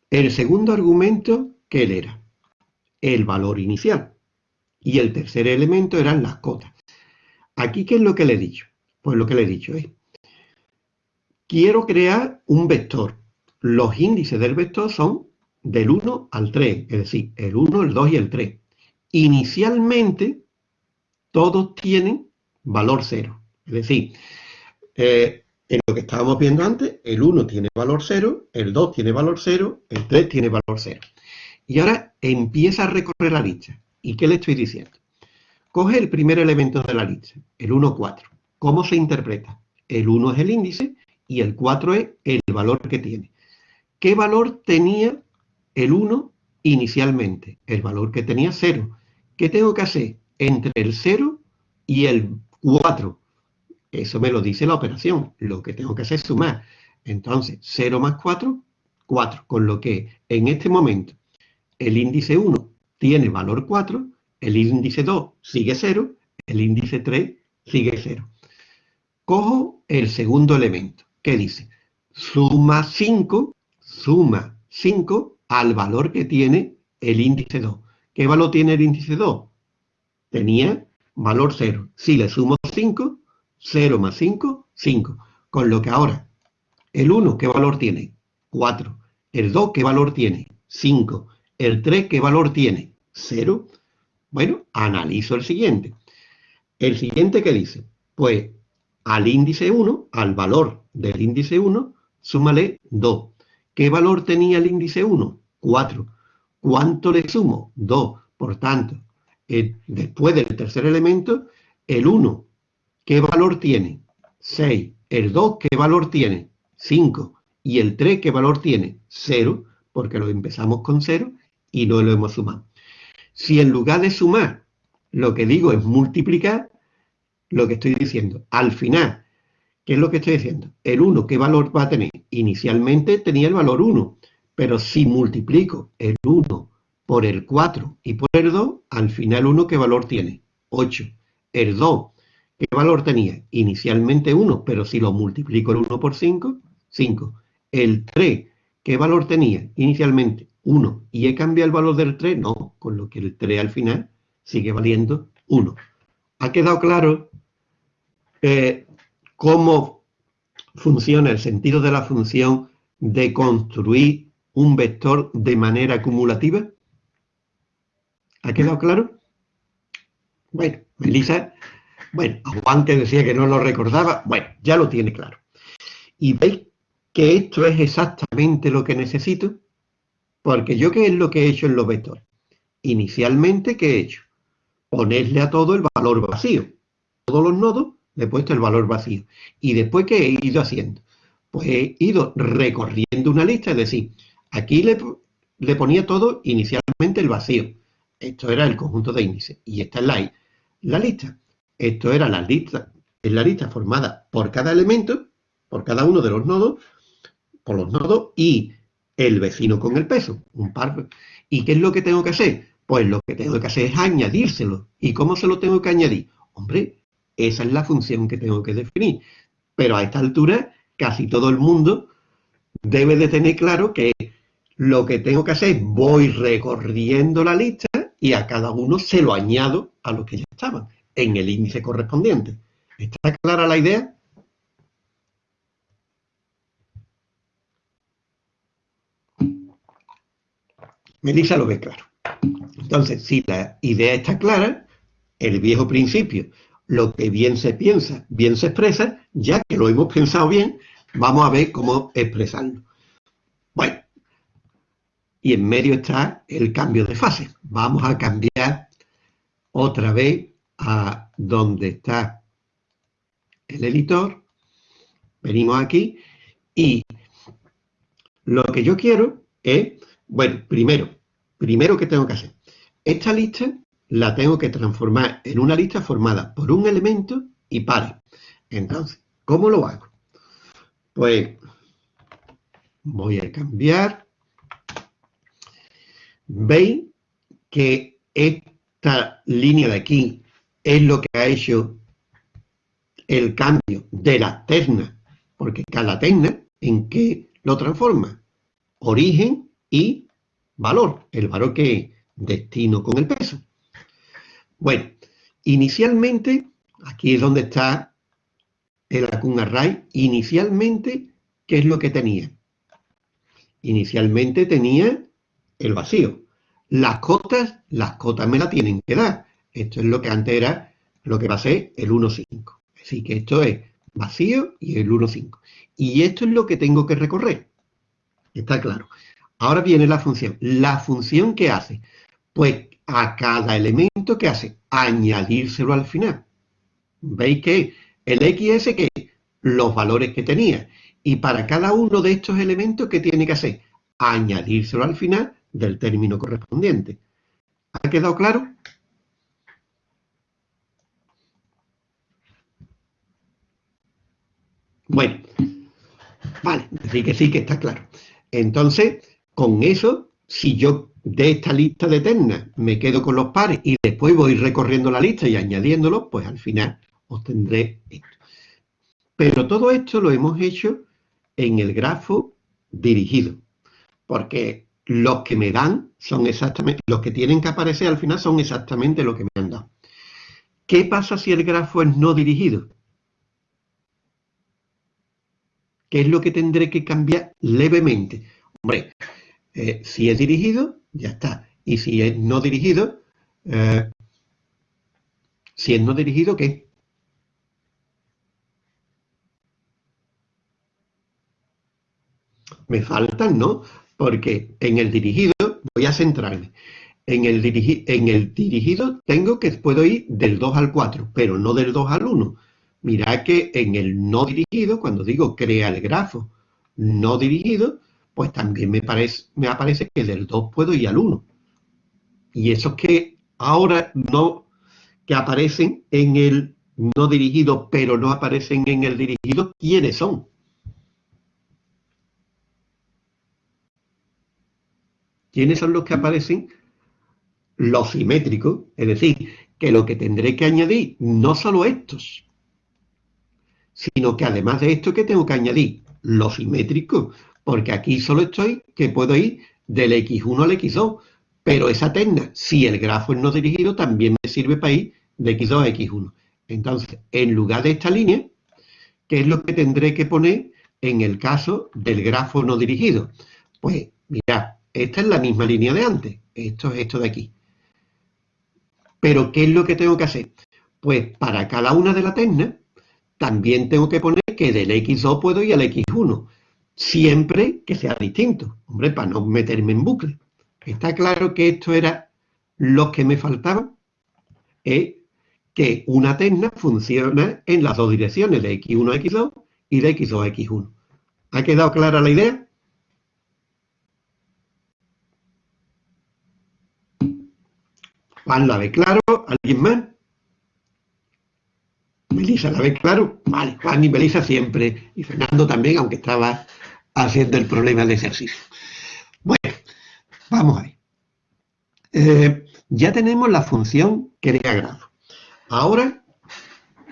El segundo argumento, ¿qué era? El valor inicial. Y el tercer elemento eran las cotas. Aquí, ¿qué es lo que le he dicho? Pues lo que le he dicho es, quiero crear un vector los índices del vector son del 1 al 3, es decir, el 1, el 2 y el 3. Inicialmente, todos tienen valor 0. Es decir, eh, en lo que estábamos viendo antes, el 1 tiene valor 0, el 2 tiene valor 0, el 3 tiene valor 0. Y ahora empieza a recorrer la lista. ¿Y qué le estoy diciendo? Coge el primer elemento de la lista, el 1, 4. ¿Cómo se interpreta? El 1 es el índice y el 4 es el valor que tiene. ¿Qué valor tenía el 1 inicialmente? El valor que tenía 0. ¿Qué tengo que hacer entre el 0 y el 4? Eso me lo dice la operación. Lo que tengo que hacer es sumar. Entonces, 0 más 4, 4. Con lo que en este momento el índice 1 tiene valor 4, el índice 2 sigue 0, el índice 3 sigue 0. Cojo el segundo elemento. ¿Qué dice? Suma 5, suma 5 al valor que tiene el índice 2. ¿Qué valor tiene el índice 2? Tenía valor 0. Si le sumo 5, 0 más 5, 5. Con lo que ahora, el 1, ¿qué valor tiene? 4. El 2, ¿qué valor tiene? 5. El 3, ¿qué valor tiene? 0. Bueno, analizo el siguiente. El siguiente, ¿qué dice? Pues al índice 1, al valor del índice 1, súmale 2. ¿Qué valor tenía el índice 1? 4. ¿Cuánto le sumo? 2. Por tanto, después del tercer elemento, el 1, ¿qué valor tiene? 6. El 2, ¿qué valor tiene? 5. Y el 3, ¿qué valor tiene? 0, porque lo empezamos con 0 y no lo hemos sumado. Si en lugar de sumar, lo que digo es multiplicar, lo que estoy diciendo, al final, ¿qué es lo que estoy diciendo? El 1, ¿qué valor va a tener? Inicialmente tenía el valor 1, pero si multiplico el 1 por el 4 y por el 2, al final 1, ¿qué valor tiene? 8. El 2, ¿qué valor tenía? Inicialmente 1, pero si lo multiplico el 1 por 5, 5. El 3, ¿qué valor tenía? Inicialmente 1. ¿Y he cambiado el valor del 3? No, con lo que el 3 al final sigue valiendo 1. ¿Ha quedado claro eh, cómo funciona el sentido de la función de construir un vector de manera acumulativa? ¿Ha quedado claro? Bueno, Melissa, bueno, Juan que decía que no lo recordaba, bueno, ya lo tiene claro. Y veis que esto es exactamente lo que necesito, porque yo qué es lo que he hecho en los vectores. Inicialmente, ¿qué he hecho? Ponerle a todo el valor vacío. Todos los nodos le he puesto el valor vacío. Y después, ¿qué he ido haciendo? Pues he ido recorriendo una lista, es decir, aquí le, le ponía todo inicialmente el vacío. Esto era el conjunto de índices. Y esta es la, la lista. Esto era la lista, es la lista formada por cada elemento, por cada uno de los nodos, por los nodos y el vecino con el peso, un par. ¿Y qué es lo que tengo que hacer? Pues lo que tengo que hacer es añadírselo. ¿Y cómo se lo tengo que añadir? Hombre, esa es la función que tengo que definir. Pero a esta altura, casi todo el mundo debe de tener claro que lo que tengo que hacer es voy recorriendo la lista y a cada uno se lo añado a los que ya estaban en el índice correspondiente. ¿Está clara la idea? Melissa lo ve claro. Entonces, si la idea está clara, el viejo principio, lo que bien se piensa, bien se expresa, ya que lo hemos pensado bien, vamos a ver cómo expresarlo. Bueno, y en medio está el cambio de fase. Vamos a cambiar otra vez a donde está el editor. Venimos aquí y lo que yo quiero es, bueno, primero, primero que tengo que hacer. Esta lista la tengo que transformar en una lista formada por un elemento y pares. Entonces, ¿cómo lo hago? Pues voy a cambiar ¿Veis que esta línea de aquí es lo que ha hecho el cambio de la terna? Porque cada terna, ¿en qué lo transforma? Origen y valor, el valor que destino con el peso. Bueno, inicialmente, aquí es donde está el Acun Array, inicialmente, ¿qué es lo que tenía? Inicialmente tenía el vacío. Las cotas, las cotas me la tienen que dar. Esto es lo que antes era lo que va a ser el 1,5. Así que esto es vacío y el 1,5. Y esto es lo que tengo que recorrer. Está claro. Ahora viene la función. ¿La función qué hace? Pues a cada elemento que hace, añadírselo al final. ¿Veis que el XS que los valores que tenía? Y para cada uno de estos elementos, ¿qué tiene que hacer? Añadírselo al final del término correspondiente. ¿Ha quedado claro? Bueno, vale, decir que sí, que está claro. Entonces, con eso, si yo de esta lista de ternas me quedo con los pares y después voy recorriendo la lista y añadiéndolos, pues al final obtendré esto. Pero todo esto lo hemos hecho en el grafo dirigido, porque los que me dan son exactamente, los que tienen que aparecer al final son exactamente lo que me han dado. ¿Qué pasa si el grafo es no dirigido? ¿Qué es lo que tendré que cambiar levemente? Hombre, eh, si es dirigido, ya está. Y si es no dirigido, eh, si es no dirigido, ¿qué? Me faltan, ¿no? Porque en el dirigido, voy a centrarme, en el, dirigido tengo que puedo ir del 2 al 4, pero no del 2 al 1. Mirad que en el no dirigido, cuando digo crea el grafo no dirigido, pues también me, parece, me aparece que del 2 puedo ir al 1. Y esos que ahora no, que aparecen en el no dirigido, pero no aparecen en el dirigido, ¿quiénes son? ¿Quiénes son los que aparecen? Los simétricos, es decir, que lo que tendré que añadir, no solo estos, sino que además de esto que tengo que añadir los simétricos, porque aquí solo estoy que puedo ir del x1 al x2, pero esa terna, si el grafo es no dirigido, también me sirve para ir de x2 a x1. Entonces, en lugar de esta línea, ¿qué es lo que tendré que poner en el caso del grafo no dirigido? Pues, mirad, esta es la misma línea de antes. Esto es esto de aquí. Pero, ¿qué es lo que tengo que hacer? Pues para cada una de las ternas, también tengo que poner que del X2 puedo ir al X1. Siempre que sea distinto. Hombre, para no meterme en bucle. Está claro que esto era lo que me faltaba. Es que una terna funciona en las dos direcciones, de X1 a X2 y de X2 a X1. ¿Ha quedado clara la idea? Juan la ve claro, ¿alguien más? Melissa la ve claro, vale, Juan y Melissa siempre, y Fernando también, aunque estaba haciendo el problema de ejercicio. Bueno, vamos a ver. Eh, ya tenemos la función crea grafo. Ahora,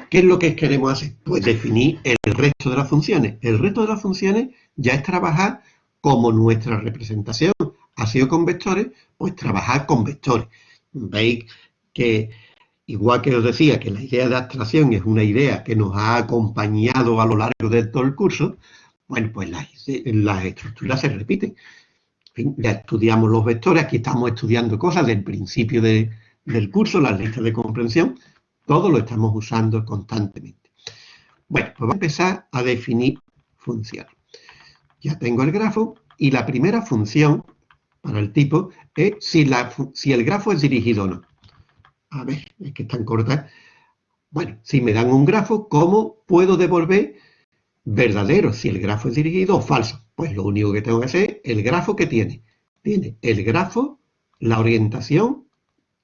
¿qué es lo que queremos hacer? Pues definir el resto de las funciones. El resto de las funciones ya es trabajar como nuestra representación ha sido con vectores, pues trabajar con vectores veis que, igual que os decía, que la idea de abstracción es una idea que nos ha acompañado a lo largo de todo el curso, bueno, pues las, estructuras se repiten. ya estudiamos los vectores, aquí estamos estudiando cosas del principio del curso, las listas de comprensión, todo lo estamos usando constantemente. Bueno, pues vamos a empezar a definir funciones. Ya tengo el grafo y la primera función para el tipo es si, la, si el grafo es dirigido o no. A ver, es que están cortas. Bueno, si me dan un grafo, ¿cómo puedo devolver verdadero si el grafo es dirigido o falso? Pues lo único que tengo que hacer es el grafo que tiene. Tiene el grafo, la orientación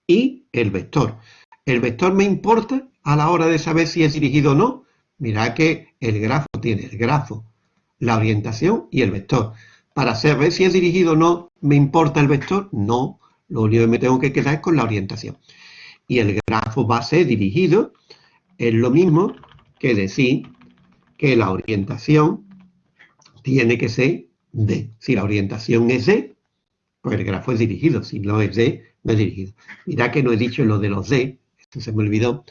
y el vector. El vector me importa a la hora de saber si es dirigido o no. Mirad que el grafo tiene el grafo, la orientación y el vector para saber si es dirigido o no, ¿me importa el vector? No, lo único que me tengo que quedar es con la orientación. Y el grafo va a ser dirigido, es lo mismo que decir que la orientación tiene que ser D. Si la orientación es D, pues el grafo es dirigido. Si no es D, no es dirigido. Mirá que no he dicho lo de los D, esto se me olvidó.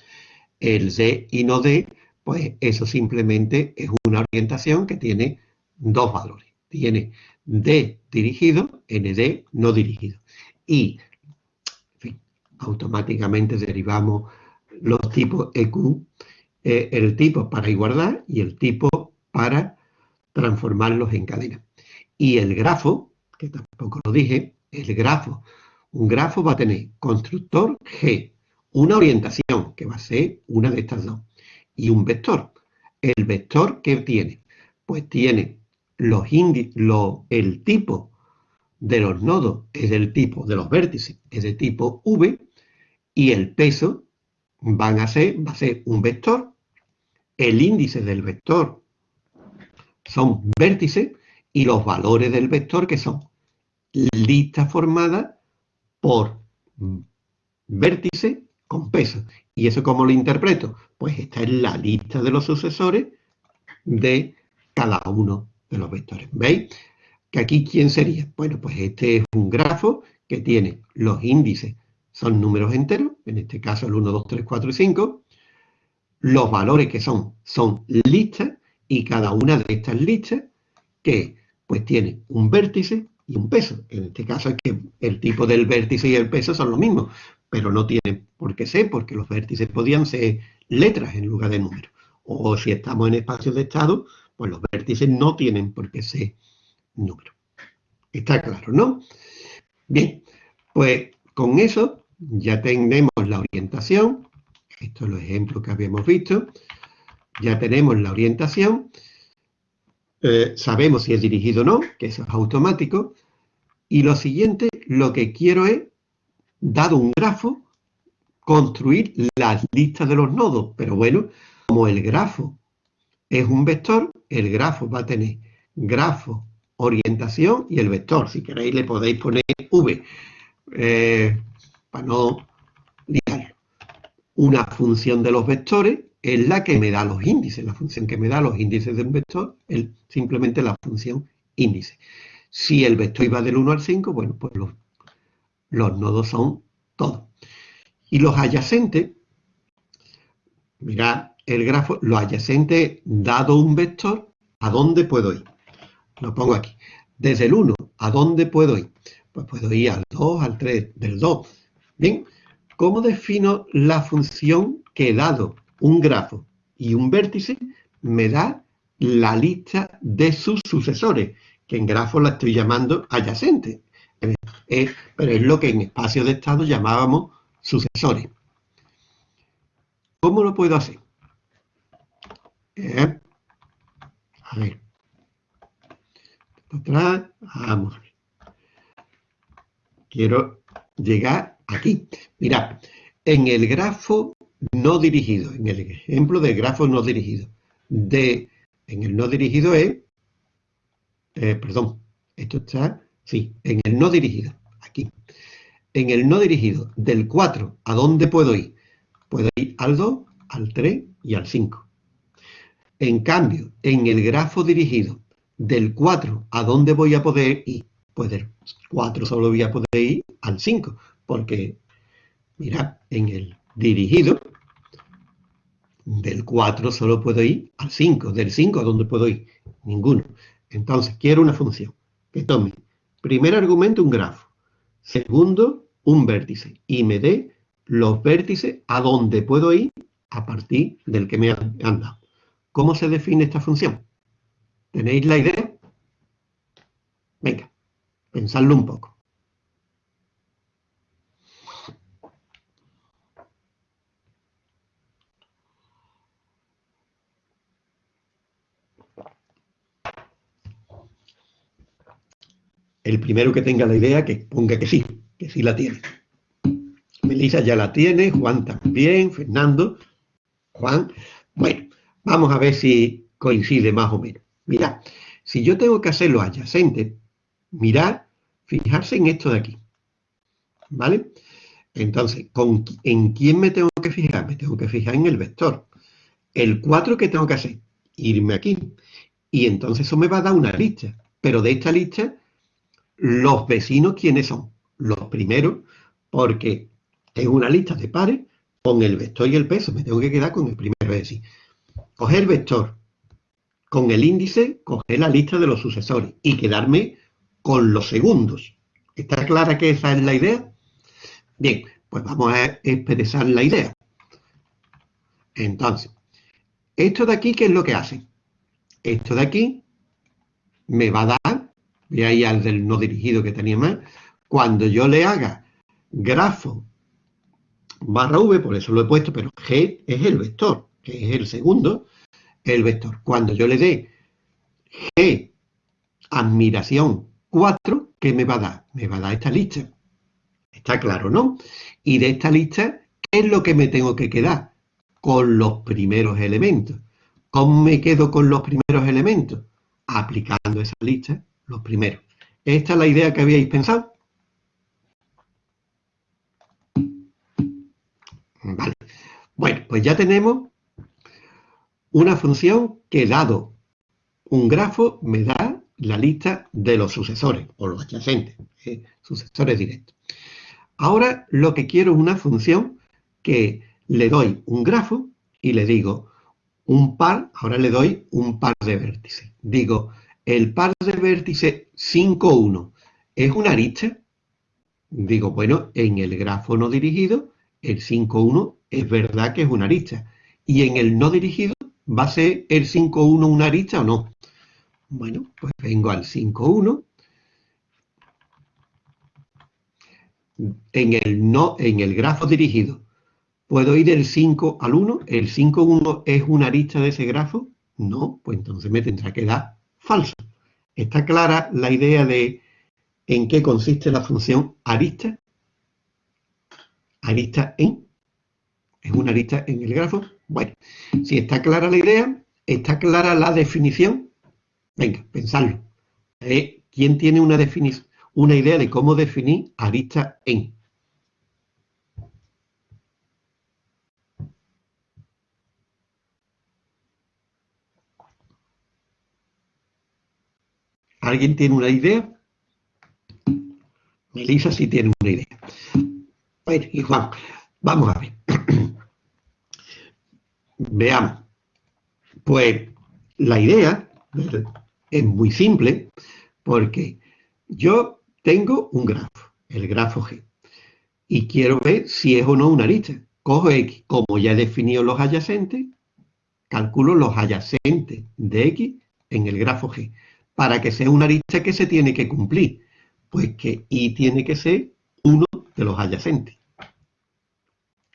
El D y no D, pues eso simplemente es una orientación que tiene dos valores. Tiene D dirigido, ND no dirigido. Y automáticamente derivamos los tipos EQ, eh, el tipo para igualdad y el tipo para transformarlos en cadena. Y el grafo, que tampoco lo dije, el grafo, un grafo va a tener constructor G, una orientación, que va a ser una de estas dos, y un vector. ¿El vector qué tiene? Pues tiene los el tipo de los nodos es del tipo de los vértices, es de tipo V, y el peso van a ser, va a ser un vector, el índice del vector son vértices y los valores del vector que son lista formada por vértice con peso. ¿Y eso cómo lo interpreto? Pues esta es la lista de los sucesores de cada uno de los vectores. ¿Veis? Que aquí, ¿quién sería? Bueno, pues este es un grafo que tiene los índices, son números enteros, en este caso el 1, 2, 3, 4 y 5. Los valores que son, son listas, y cada una de estas listas que pues tiene un vértice y un peso. En este caso es que el tipo del vértice y el peso son lo mismo, pero no tiene por qué ser, porque los vértices podían ser letras en lugar de números. O si estamos en espacios de estado, pues los vértices no tienen por qué ser números. Está claro, ¿no? Bien, pues con eso ya tenemos la orientación. Esto es los ejemplos que habíamos visto. Ya tenemos la orientación. Eh, sabemos si es dirigido o no, que eso es automático. Y lo siguiente, lo que quiero es, dado un grafo, construir las listas de los nodos. Pero bueno, como el grafo es un vector, el grafo va a tener grafo, orientación y el vector. Si queréis le podéis poner V, eh, para no liarlo. Una función de los vectores es la que me da los índices, la función que me da los índices de un vector es simplemente la función índice. Si el vector iba del 1 al 5, bueno, pues los, los nodos son todos. Y los adyacentes, mirad el grafo, los adyacentes dado un vector, ¿a dónde puedo ir? Lo pongo aquí. Desde el 1, ¿a dónde puedo ir? Pues puedo ir al 2, al 3, del 2. Bien, ¿cómo defino la función que dado un grafo y un vértice me da la lista de sus sucesores, que en grafo la estoy llamando adyacente, eh, pero es lo que en espacio de estado llamábamos sucesores. ¿Cómo lo puedo hacer? Eh, a ver. Atrás, vamos. Quiero llegar aquí. Mira, en el grafo no dirigido, en el ejemplo de grafo no dirigido. De, en el no dirigido es, eh, perdón, esto está, sí, en el no dirigido, aquí. En el no dirigido, del 4, ¿a dónde puedo ir? Puedo ir al 2, al 3 y al 5. En cambio, en el grafo dirigido, del 4, ¿a dónde voy a poder ir? Pues del 4 solo voy a poder ir al 5, porque, mirad, en el dirigido, del 4 solo puedo ir al 5. Del 5 ¿a dónde puedo ir? Ninguno. Entonces, quiero una función que tome primer argumento un grafo, segundo un vértice y me dé los vértices a dónde puedo ir a partir del que me han, dado. ¿Cómo se define esta función? ¿Tenéis la idea? Venga, pensadlo un poco. el primero que tenga la idea que ponga que sí, que sí la tiene. Melissa ya la tiene, Juan también, Fernando, Juan. Bueno, vamos a ver si coincide más o menos. Mirad, si yo tengo que hacer lo adyacente, mirad, fijarse en esto de aquí. ¿Vale? Entonces, ¿en quién me tengo que fijar? Me tengo que fijar en el vector. El 4 que tengo que hacer, irme aquí. Y entonces eso me va a dar una lista. Pero de esta lista los vecinos, ¿quiénes son? Los primeros, porque tengo una lista de pares con el vector y el peso. Me tengo que quedar con el primero. Es decir, coger vector con el índice, coger la lista de los sucesores y quedarme con los segundos. ¿Está clara que esa es la idea? Bien, pues vamos a expresar la idea. Entonces, esto de aquí, ¿qué es lo que hace? Esto de aquí me va a dar de ahí al del no dirigido que tenía más, cuando yo le haga grafo barra v, por eso lo he puesto, pero g es el vector, que es el segundo, el vector. Cuando yo le dé g admiración 4, ¿qué me va a dar? Me va a dar esta lista. Está claro, ¿no? Y de esta lista, ¿qué es lo que me tengo que quedar? Con los primeros elementos. ¿Cómo me quedo con los primeros elementos? aplicando esa lista los primeros. ¿Esta es la idea que habíais pensado? Vale. Bueno, pues ya tenemos una función que dado un grafo me da la lista de los sucesores o los adyacentes, ¿eh? sucesores directos. Ahora lo que quiero es una función que le doy un grafo y le digo un par, ahora le doy un par de vértices. Digo, el par de vértices 5, 1 es una arista. Digo, bueno, en el grafo no dirigido, el 5, 1 es verdad que es una arista. Y en el no dirigido, ¿va a ser el 5, 1 una arista o no? Bueno, pues vengo al 5, 1. En el, no, en el grafo dirigido, ¿puedo ir del 5 al 1? ¿El 5, 1 es una arista de ese grafo? No, pues entonces me tendrá que dar falso. ¿Está clara la idea de en qué consiste la función arista? Arista en. ¿Es una arista en el grafo? Bueno, si está clara la idea, está clara la definición. Venga, pensadlo. Eh, ¿Quién tiene una, una idea de cómo definir arista en? ¿Alguien tiene una idea? Melissa sí tiene una idea. Bueno, y Juan, vamos a ver. Veamos. Pues la idea es muy simple porque yo tengo un grafo, el grafo G, y quiero ver si es o no una lista. Cojo X, como ya he definido los adyacentes, calculo los adyacentes de X en el grafo G para que sea una arista que se tiene que cumplir? Pues que Y tiene que ser uno de los adyacentes.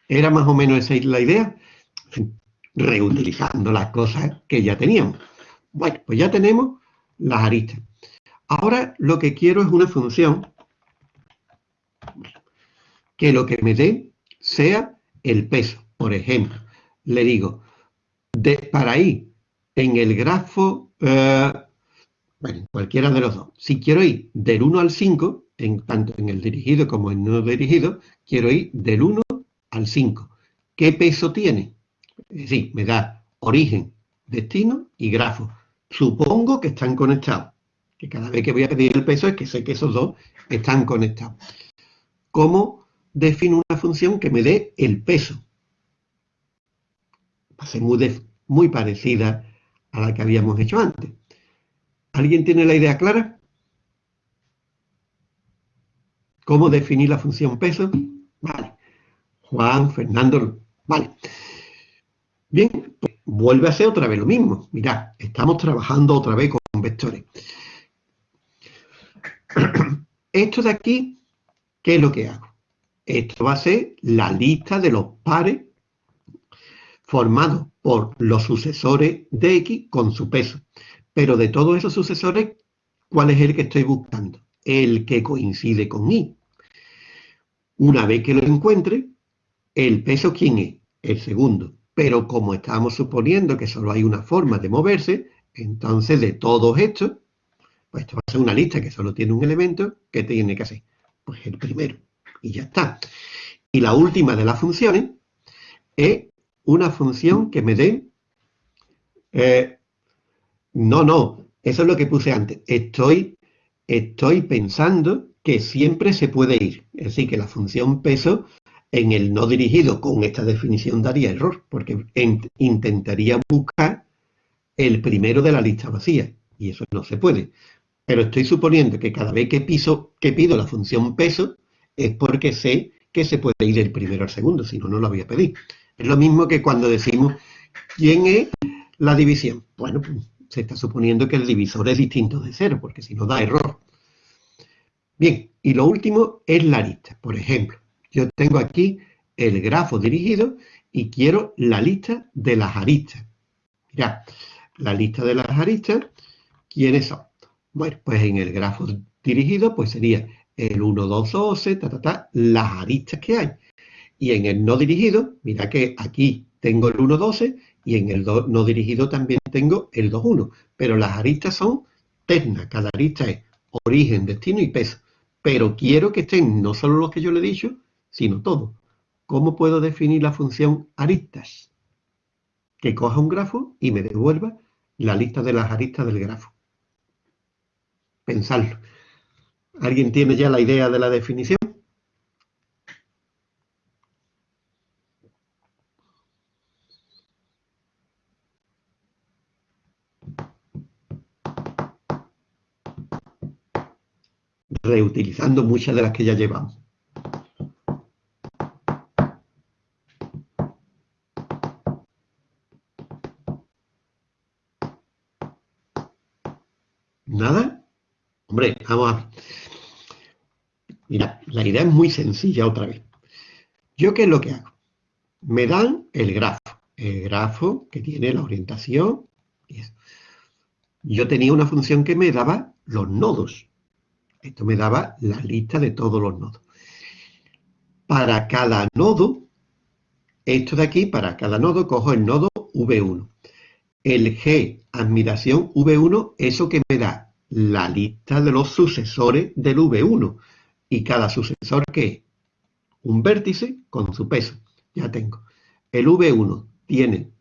¿Era más o menos esa la idea? Reutilizando las cosas que ya teníamos. Bueno, pues ya tenemos las aristas. Ahora lo que quiero es una función que lo que me dé sea el peso. Por ejemplo, le digo, de, para ir en el grafo eh, bueno, cualquiera de los dos. Si quiero ir del 1 al 5, en, tanto en el dirigido como en no dirigido, quiero ir del 1 al 5. ¿Qué peso tiene? Es decir, me da origen, destino y grafo. Supongo que están conectados. Que cada vez que voy a pedir el peso es que sé que esos dos están conectados. ¿Cómo defino una función que me dé el peso? Va a ser muy, muy parecida a la que habíamos hecho antes. ¿Alguien tiene la idea clara? ¿Cómo definir la función peso? Vale. Juan, Fernando, vale. Bien, pues vuelve a ser otra vez lo mismo. Mirad, estamos trabajando otra vez con vectores. Esto de aquí, ¿qué es lo que hago? Esto va a ser la lista de los pares formados por los sucesores de X con su peso. Pero de todos esos sucesores, ¿cuál es el que estoy buscando? El que coincide con I. Una vez que lo encuentre, el peso, ¿quién es? El segundo. Pero como estamos suponiendo que solo hay una forma de moverse, entonces de todos estos, pues esto va a ser una lista que solo tiene un elemento, ¿qué tiene que hacer? Pues el primero. Y ya está. Y la última de las funciones es una función que me dé eh, no, no, eso es lo que puse antes. Estoy, estoy pensando que siempre se puede ir. Es decir, que la función peso en el no dirigido con esta definición daría error, porque intentaría buscar el primero de la lista vacía, y eso no se puede. Pero estoy suponiendo que cada vez que, pido la función peso es porque sé que se puede ir del primero al segundo, si no, no lo voy a pedir. Es lo mismo que cuando decimos, ¿quién es la división? Bueno, pues se está suponiendo que el divisor es distinto de cero, porque si no da error. Bien, y lo último es la lista. Por ejemplo, yo tengo aquí el grafo dirigido y quiero la lista de las aristas. Ya, la lista de las aristas, ¿quiénes son? Bueno, pues en el grafo dirigido, pues sería el 1, 2, 12, ta, ta, ta, las aristas que hay. Y en el no dirigido, mira que aquí tengo el 1, 12 y en el no dirigido también tengo el 2, 1. Pero las aristas son ternas, cada arista es origen, destino y peso. Pero quiero que estén no solo los que yo le he dicho, sino todos. ¿Cómo puedo definir la función aristas? Que coja un grafo y me devuelva la lista de las aristas del grafo. Pensarlo. ¿Alguien tiene ya la idea de la definición? Reutilizando muchas de las que ya llevamos. ¿Nada? Hombre, vamos a. Mira, la idea es muy sencilla otra vez. ¿Yo qué es lo que hago? Me dan el grafo, el grafo que tiene la orientación. Yo tenía una función que me daba los nodos. Esto me daba la lista de todos los nodos. Para cada nodo, esto de aquí, para cada nodo, cojo el nodo V1. El G, admiración V1, eso que me da la lista de los sucesores del V1 y cada sucesor que es un vértice con su peso. Ya tengo. El V1 tiene,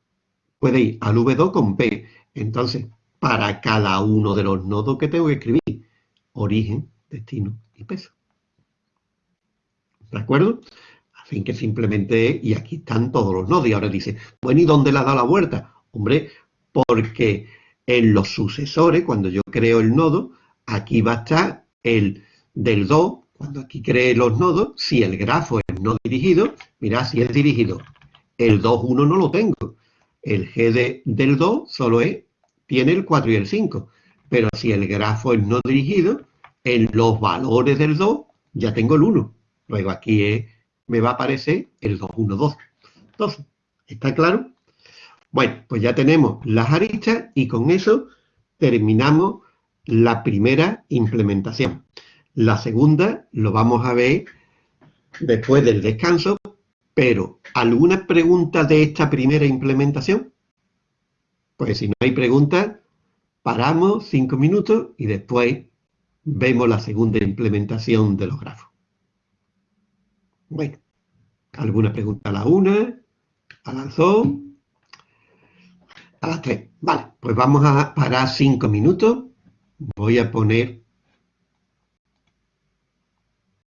puede ir al V2 con P. Entonces, para cada uno de los nodos que tengo que escribir, origen, destino y peso. ¿De acuerdo? Así que simplemente, y aquí están todos los nodos. Y ahora dice, bueno, ¿y dónde le ha dado la vuelta? Hombre, porque en los sucesores, cuando yo creo el nodo, aquí va a estar el del 2 cuando aquí cree los nodos, si el grafo es no dirigido, mira, si es dirigido, el 2, 1 no lo tengo. El G del 2 solo es, tiene el 4 y el 5. Pero si el grafo es no dirigido, en los valores del 2 ya tengo el 1. Luego aquí me va a aparecer el 2, 1, 2. Entonces, ¿está claro? Bueno, pues ya tenemos las aristas y con eso terminamos la primera implementación. La segunda lo vamos a ver después del descanso, pero ¿alguna pregunta de esta primera implementación? Pues si no hay preguntas, paramos cinco minutos y después vemos la segunda implementación de los grafos. Bueno, ¿alguna pregunta a la una? ¿A dos? A las tres. Vale, pues vamos a parar cinco minutos. Voy a poner